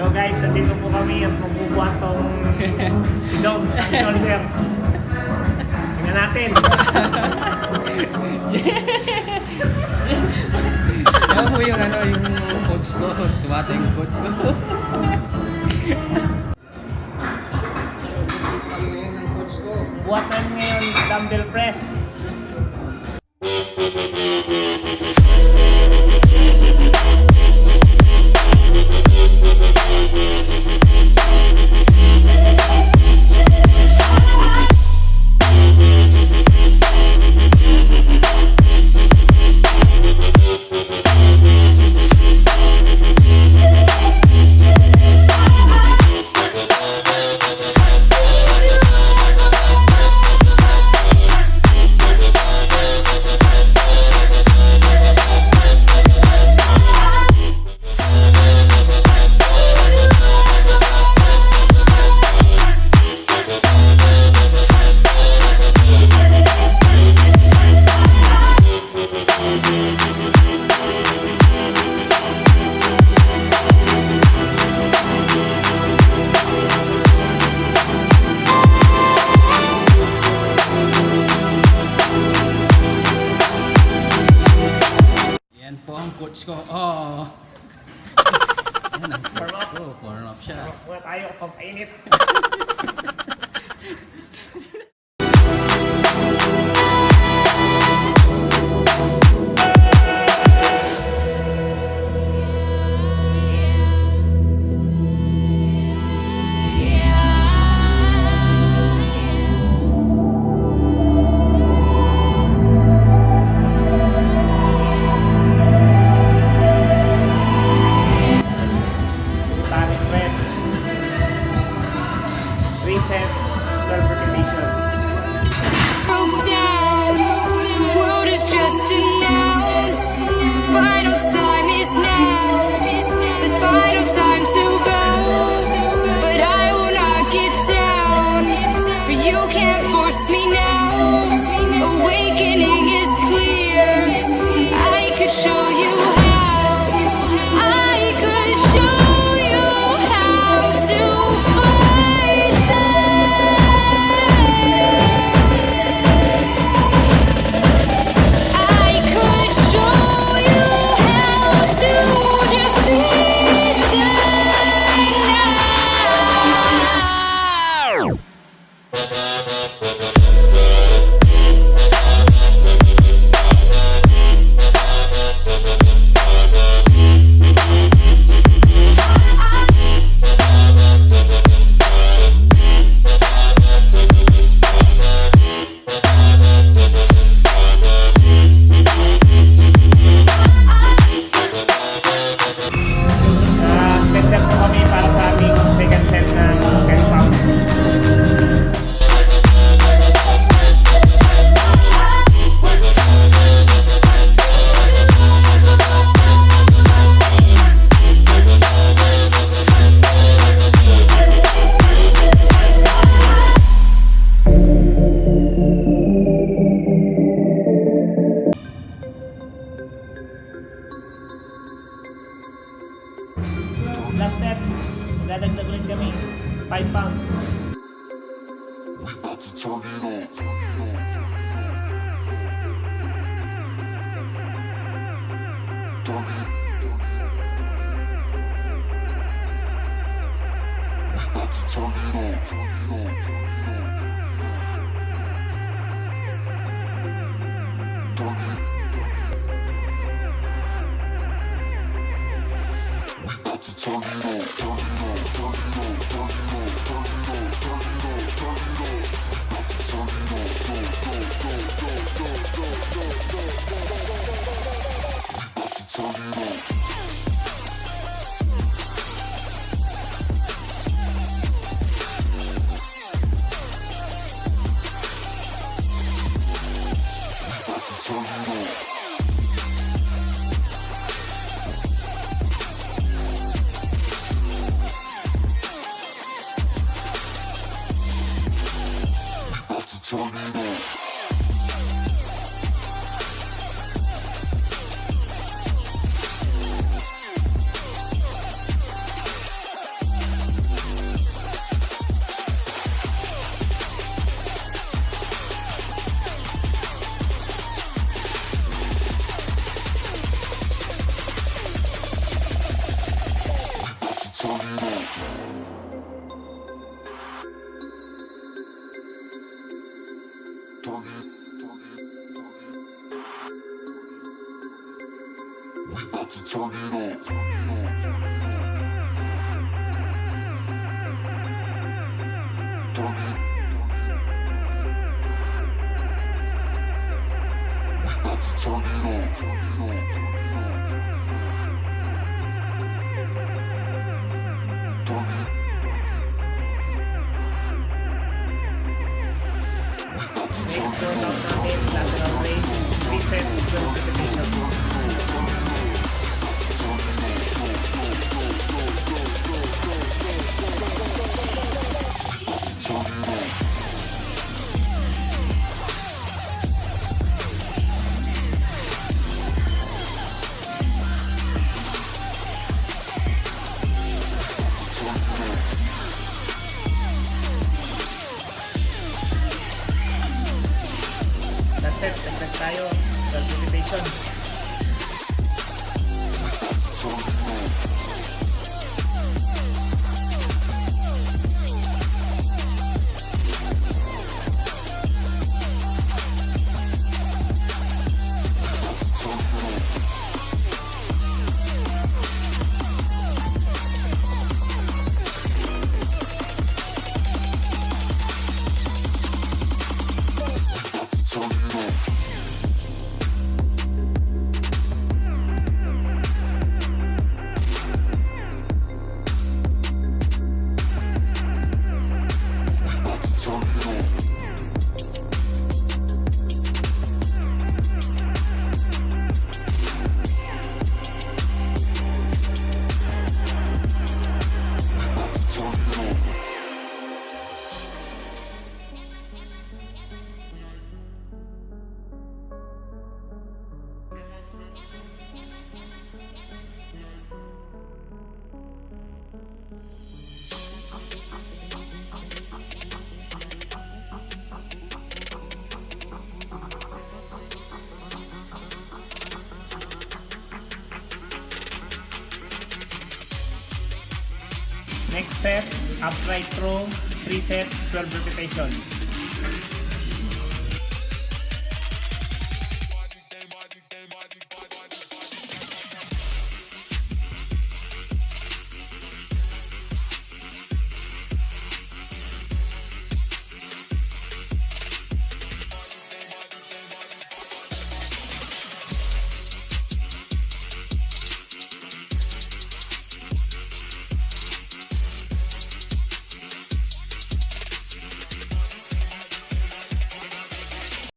So guys, nandito po kami at magbubuhat tong dogs ang shoulder. Tingnan natin. Yan po yung ano, yung coach ko. Tumata yung coach ko. Ang ngayon ng coach ko. Buhat namin ngayon dumbbell press. Diyos ko, oh. Ayan ang Diyos ko, corn off siya. Wala tayo, kapainit. Nada que Pounds. We to turn it on. Turn it. We to turn it on. Turn it on. Turn it on. Set, dagdag tayo. So. Next set, upright row, 3 sets, 12 repetition.